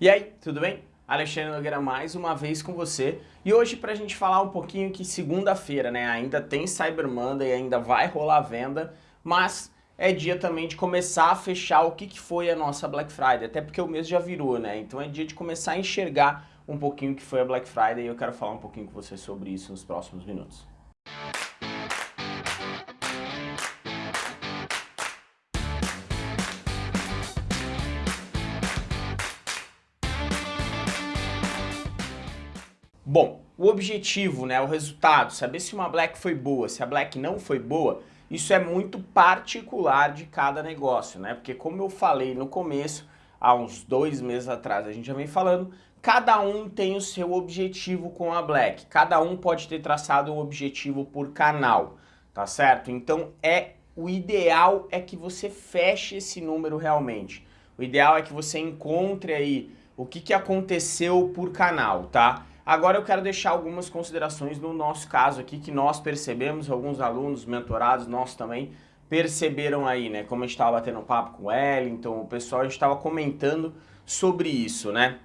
E aí, tudo bem? Alexandre Nogueira mais uma vez com você e hoje para a gente falar um pouquinho que segunda-feira, né, ainda tem Cyber Monday, ainda vai rolar venda, mas é dia também de começar a fechar o que, que foi a nossa Black Friday, até porque o mês já virou, né, então é dia de começar a enxergar um pouquinho o que foi a Black Friday e eu quero falar um pouquinho com você sobre isso nos próximos minutos. Bom, o objetivo, né, o resultado, saber se uma black foi boa, se a black não foi boa, isso é muito particular de cada negócio, né? Porque como eu falei no começo, há uns dois meses atrás a gente já vem falando, cada um tem o seu objetivo com a Black, cada um pode ter traçado um objetivo por canal, tá certo? Então é o ideal é que você feche esse número realmente. O ideal é que você encontre aí o que, que aconteceu por canal, tá? Agora eu quero deixar algumas considerações no nosso caso aqui, que nós percebemos, alguns alunos, mentorados, nós também, perceberam aí, né? Como a gente estava batendo papo com o Wellington, o pessoal, a gente estava comentando sobre isso, né?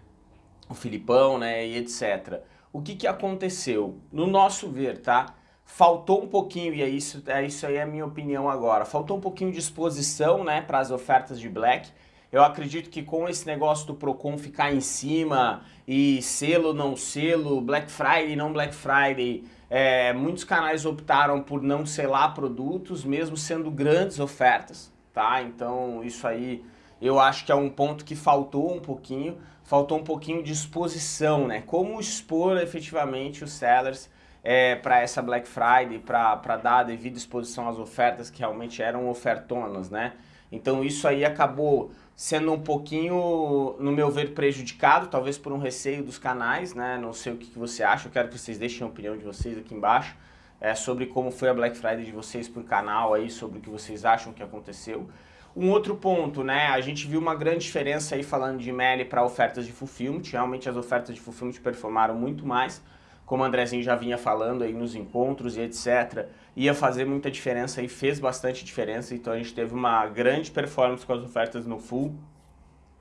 O Filipão, né? E etc. O que que aconteceu? No nosso ver, tá? Faltou um pouquinho, e é isso, é isso aí é a minha opinião agora, faltou um pouquinho de exposição, né, para as ofertas de Black, eu acredito que com esse negócio do Procon ficar em cima e selo, não selo, Black Friday, não Black Friday, é, muitos canais optaram por não selar produtos, mesmo sendo grandes ofertas, tá? Então isso aí eu acho que é um ponto que faltou um pouquinho, faltou um pouquinho de exposição, né? Como expor efetivamente os sellers é, para essa Black Friday, para dar a devida exposição às ofertas que realmente eram ofertonas, né? Então isso aí acabou sendo um pouquinho, no meu ver, prejudicado, talvez por um receio dos canais, né? Não sei o que, que você acha, eu quero que vocês deixem a opinião de vocês aqui embaixo é, sobre como foi a Black Friday de vocês por canal aí, sobre o que vocês acham que aconteceu. Um outro ponto, né, a gente viu uma grande diferença aí falando de MELI para ofertas de fulfillment, realmente as ofertas de fulfillment performaram muito mais, como o Andrezinho já vinha falando aí nos encontros e etc, ia fazer muita diferença e fez bastante diferença, então a gente teve uma grande performance com as ofertas no full.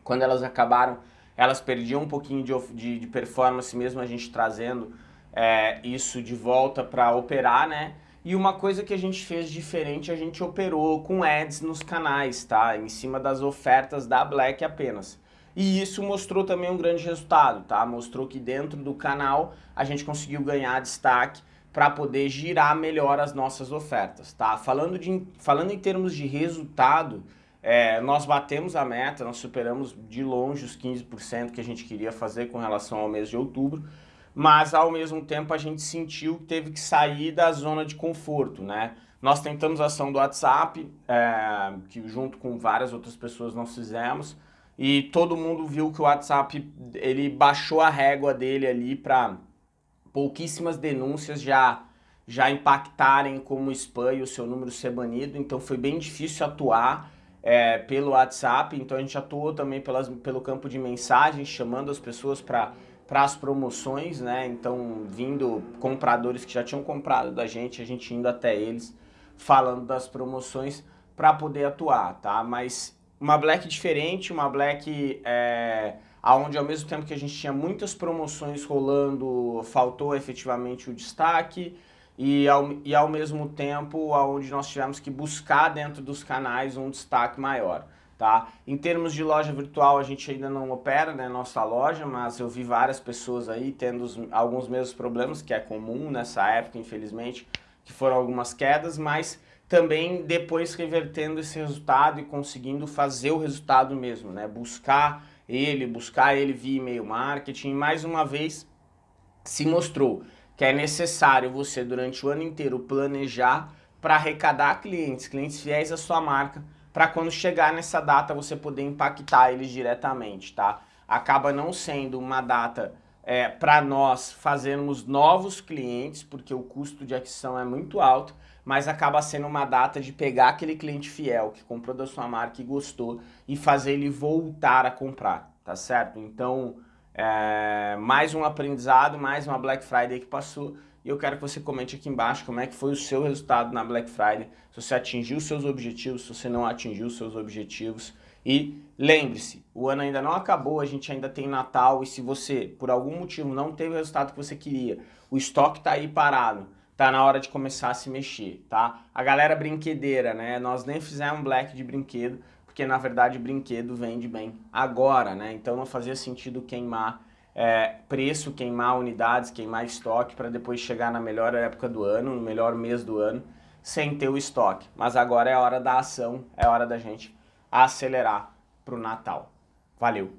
Quando elas acabaram, elas perdiam um pouquinho de, de, de performance mesmo a gente trazendo é, isso de volta para operar, né? E uma coisa que a gente fez diferente, a gente operou com ads nos canais, tá? Em cima das ofertas da Black apenas. E isso mostrou também um grande resultado, tá? Mostrou que dentro do canal a gente conseguiu ganhar destaque para poder girar melhor as nossas ofertas, tá? Falando, de, falando em termos de resultado, é, nós batemos a meta, nós superamos de longe os 15% que a gente queria fazer com relação ao mês de outubro, mas ao mesmo tempo a gente sentiu que teve que sair da zona de conforto, né? Nós tentamos a ação do WhatsApp, é, que junto com várias outras pessoas nós fizemos, e todo mundo viu que o WhatsApp, ele baixou a régua dele ali para pouquíssimas denúncias já, já impactarem como spam e o seu número ser banido, então foi bem difícil atuar é, pelo WhatsApp, então a gente atuou também pelas, pelo campo de mensagens, chamando as pessoas para para as promoções, né? Então, vindo compradores que já tinham comprado da gente, a gente indo até eles, falando das promoções para poder atuar, tá? Mas uma Black diferente, uma Black é, onde ao mesmo tempo que a gente tinha muitas promoções rolando, faltou efetivamente o destaque e ao, e ao mesmo tempo onde nós tivemos que buscar dentro dos canais um destaque maior. Tá? Em termos de loja virtual, a gente ainda não opera, né, nossa loja, mas eu vi várias pessoas aí tendo os, alguns mesmos problemas, que é comum nessa época, infelizmente, que foram algumas quedas, mas também depois revertendo esse resultado e conseguindo fazer o resultado mesmo, né? Buscar ele, buscar ele via e-mail marketing. Mais uma vez, se mostrou que é necessário você, durante o ano inteiro, planejar para arrecadar clientes, clientes fiéis à sua marca, para quando chegar nessa data você poder impactar eles diretamente, tá? Acaba não sendo uma data é, para nós fazermos novos clientes, porque o custo de aquisição é muito alto, mas acaba sendo uma data de pegar aquele cliente fiel que comprou da sua marca e gostou e fazer ele voltar a comprar, tá certo? Então, é, mais um aprendizado, mais uma Black Friday que passou e eu quero que você comente aqui embaixo como é que foi o seu resultado na Black Friday, se você atingiu os seus objetivos, se você não atingiu os seus objetivos E lembre-se, o ano ainda não acabou, a gente ainda tem Natal e se você, por algum motivo, não teve o resultado que você queria, o estoque está aí parado, tá na hora de começar a se mexer, tá? A galera brinquedeira, né? Nós nem fizemos black de brinquedo, porque na verdade brinquedo vende bem agora, né? Então não fazia sentido queimar é, preço, queimar unidades, queimar estoque para depois chegar na melhor época do ano, no melhor mês do ano, sem ter o estoque. Mas agora é hora da ação, é hora da gente acelerar para o Natal. Valeu!